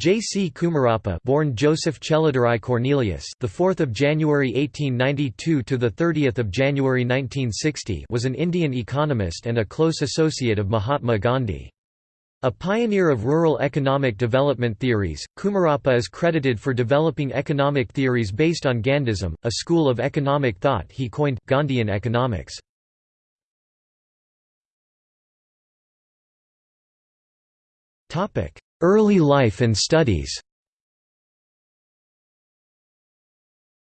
J. C. Kumarappa, born Joseph Cheladurai Cornelius, the 4th of January 1892 to the 30th of January 1960, was an Indian economist and a close associate of Mahatma Gandhi. A pioneer of rural economic development theories, Kumarappa is credited for developing economic theories based on Gandhism, a school of economic thought he coined Gandhian economics. Topic: Early life and studies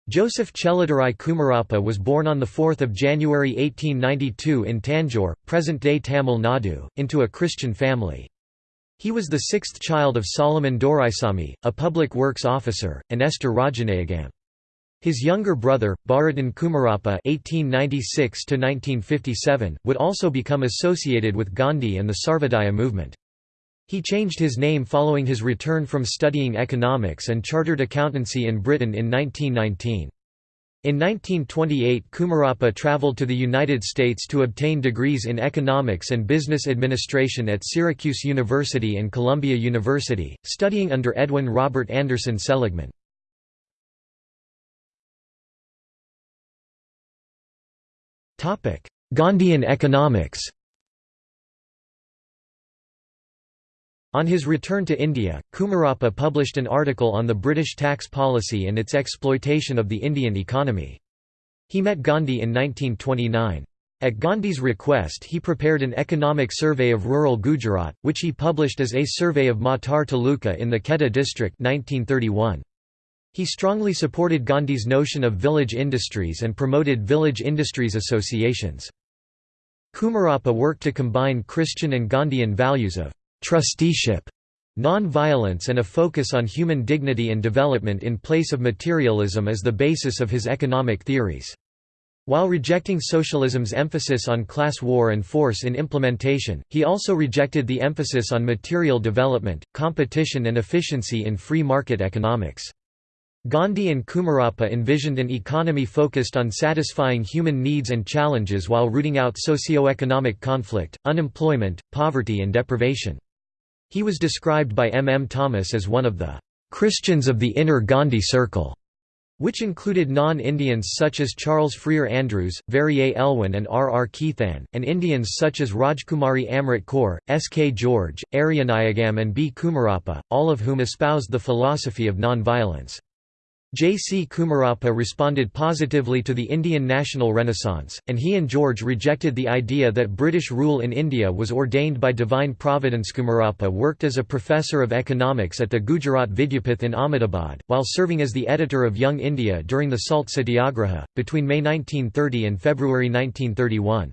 Joseph Cheladurai Kumarappa was born on 4 January 1892 in Tanjore, present-day Tamil Nadu, into a Christian family. He was the sixth child of Solomon Doraisamy, a public works officer, and Esther Rajanayagam. His younger brother, Bharatan Kumarappa (1896–1957), would also become associated with Gandhi and the Sarvodaya movement. He changed his name following his return from studying economics and chartered accountancy in Britain in 1919. In 1928 Kumarappa traveled to the United States to obtain degrees in economics and business administration at Syracuse University and Columbia University, studying under Edwin Robert Anderson Seligman. Gandhian economics On his return to India, Kumarappa published an article on the British tax policy and its exploitation of the Indian economy. He met Gandhi in 1929. At Gandhi's request he prepared an economic survey of rural Gujarat, which he published as A Survey of Matar Taluka in the Kheda district 1931. He strongly supported Gandhi's notion of village industries and promoted village industries associations. Kumarappa worked to combine Christian and Gandhian values of trusteeship, non-violence and a focus on human dignity and development in place of materialism as the basis of his economic theories. While rejecting socialism's emphasis on class war and force in implementation, he also rejected the emphasis on material development, competition and efficiency in free market economics. Gandhi and Kumarappa envisioned an economy focused on satisfying human needs and challenges while rooting out socio-economic conflict, unemployment, poverty and deprivation. He was described by M. M. Thomas as one of the "...Christians of the inner Gandhi circle", which included non-Indians such as Charles Freer Andrews, Verrier Elwin and R. R. Keithahn, and Indians such as Rajkumari Amrit Kaur, S. K. George, Aryanayagam and B. Kumarappa, all of whom espoused the philosophy of non-violence. J. C. Kumarappa responded positively to the Indian national renaissance, and he and George rejected the idea that British rule in India was ordained by divine providence. Kumarappa worked as a professor of economics at the Gujarat Vidyapith in Ahmedabad, while serving as the editor of Young India during the Salt Satyagraha, between May 1930 and February 1931.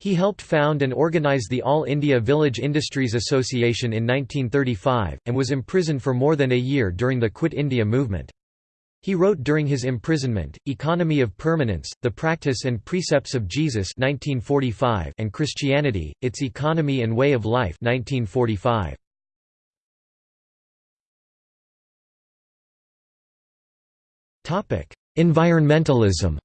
He helped found and organize the All India Village Industries Association in 1935, and was imprisoned for more than a year during the Quit India movement. He wrote during his imprisonment, Economy of Permanence, The Practice and Precepts of Jesus 1945 and Christianity, Its Economy and Way of Life 1945. Environmentalism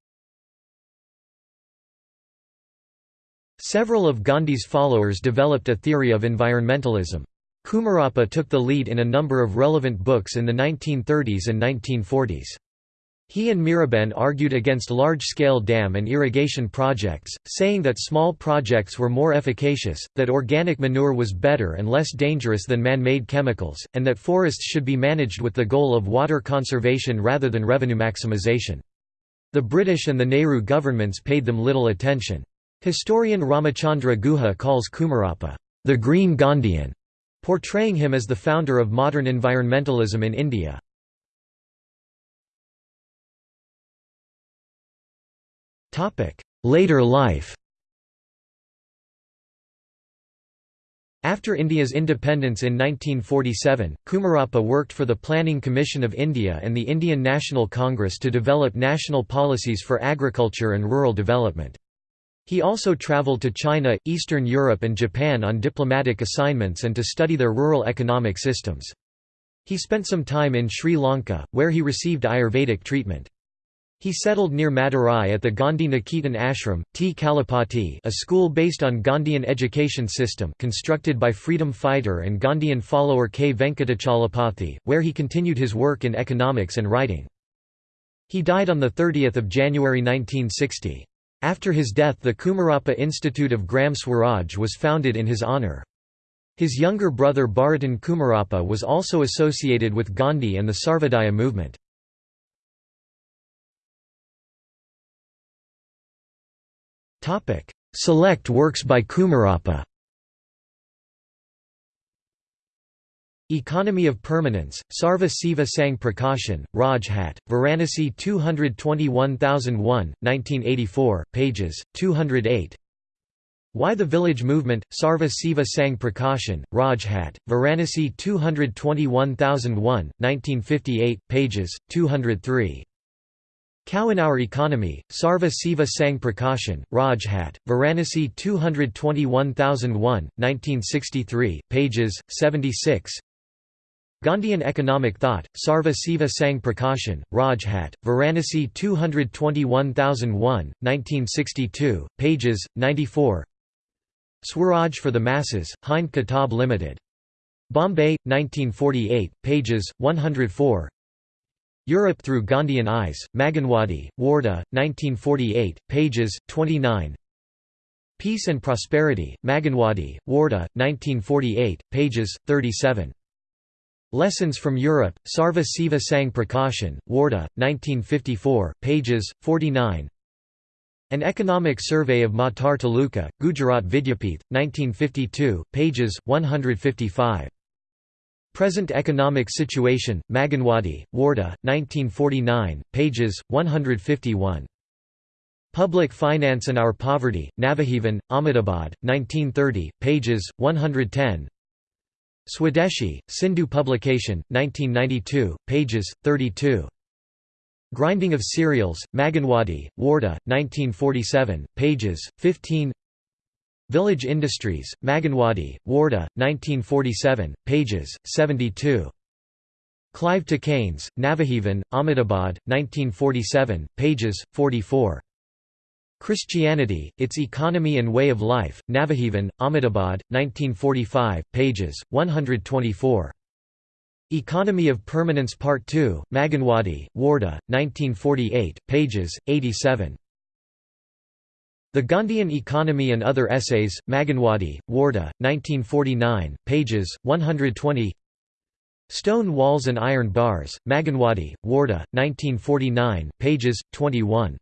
Several of Gandhi's followers developed a theory of environmentalism. Kumarappa took the lead in a number of relevant books in the 1930s and 1940s. He and Miraben argued against large-scale dam and irrigation projects, saying that small projects were more efficacious, that organic manure was better and less dangerous than man-made chemicals, and that forests should be managed with the goal of water conservation rather than revenue maximization. The British and the Nehru governments paid them little attention. Historian Ramachandra Guha calls Kumarappa, the Green Gandhian, portraying him as the founder of modern environmentalism in India. Later life After India's independence in 1947, Kumarappa worked for the Planning Commission of India and the Indian National Congress to develop national policies for agriculture and rural development. He also traveled to China, Eastern Europe and Japan on diplomatic assignments and to study their rural economic systems. He spent some time in Sri Lanka, where he received Ayurvedic treatment. He settled near Madurai at the Gandhi Niketan Ashram, T. Kallupatti a school based on Gandhian education system constructed by freedom fighter and Gandhian follower K. Venkatachalapathy, where he continued his work in economics and writing. He died on 30 January 1960. After his death the Kumarappa Institute of Gram Swaraj was founded in his honour. His younger brother Bharatan Kumarappa was also associated with Gandhi and the Sarvodaya movement. Select works by Kumarappa Economy of Permanence, Sarva Seva Sangh Prakashan, Rajghat, Varanasi 221001, 1984, pages, 208 Why the Village Movement, Sarva Seva Sangh Prakashan, Rajghat, Varanasi 221001, 1958, pages, 203 Cow in Our Economy, Sarva Seva Sangh Prakashan, Rajghat, Varanasi 221001, 1963, pages, 76 Gandhian Economic Thought, Sarva Seva Sangh Prakashan, Rajghat, Varanasi 221001, 1962, pages, 94 Swaraj for the Masses, Hind Kitab Limited. Bombay, 1948, pages, 104 Europe Through Gandhian Eyes, Maganwadi, Wardha, 1948, pages, 29 Peace and Prosperity, Maganwadi, Wardha, 1948, pages, 37 Lessons from Europe, Sarva Seva Sangh Prakashan, Wardha, 1954, pages, 49 An Economic Survey of Matar Taluka, Gujarat Vidyapith, 1952, pages, 155 Present Economic Situation, Maganwadi, Wardha, 1949, pages, 151. Public Finance and Our Poverty, Navajivan, Ahmedabad, 1930, pages, 110 Swadeshi, Sindhu Publication, 1992, pages, 32. Grinding of Cereals, Maganwadi, Wardha, 1947, pages, 15 Village Industries, Maganwadi, Wardha, 1947, pages, 72. Clive to Keynes, Navajivan, Ahmedabad, 1947, pages, 44. Christianity, Its Economy and Way of Life, Navajivan, Ahmedabad, 1945, pages, 124. Economy of Permanence Part 2, Maganwadi, Wardha, 1948, pages, 87. The Gandhian Economy and Other Essays, Maganwadi, Wardha, 1949, pages, 120 Stone Walls and Iron Bars, Maganwadi, Wardha, 1949, pages, 21